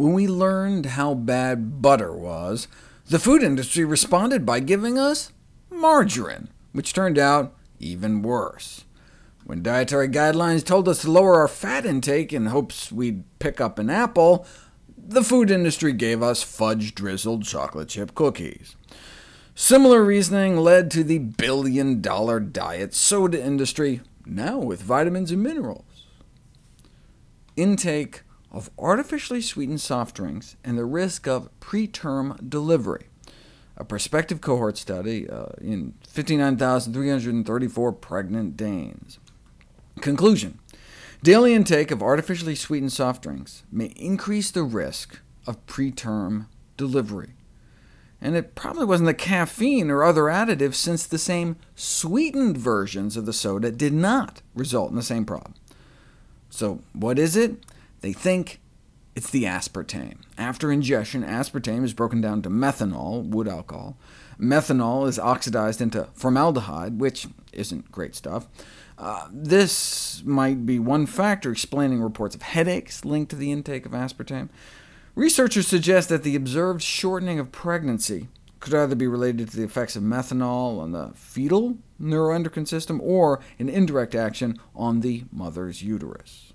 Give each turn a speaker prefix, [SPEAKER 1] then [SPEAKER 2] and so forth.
[SPEAKER 1] When we learned how bad butter was, the food industry responded by giving us margarine, which turned out even worse. When dietary guidelines told us to lower our fat intake in hopes we'd pick up an apple, the food industry gave us fudge-drizzled chocolate chip cookies. Similar reasoning led to the billion-dollar diet soda industry, now with vitamins and minerals. Intake of artificially sweetened soft drinks and the risk of preterm delivery. A prospective cohort study uh, in 59,334 pregnant Danes. Conclusion. Daily intake of artificially sweetened soft drinks may increase the risk of preterm delivery. And it probably wasn't the caffeine or other additives, since the same sweetened versions of the soda did not result in the same problem. So what is it? They think it's the aspartame. After ingestion, aspartame is broken down to methanol, wood alcohol. Methanol is oxidized into formaldehyde, which isn't great stuff. Uh, this might be one factor explaining reports of headaches linked to the intake of aspartame. Researchers suggest that the observed shortening of pregnancy could either be related to the effects of methanol on the fetal neuroendocrine system, or an indirect action on the mother's uterus.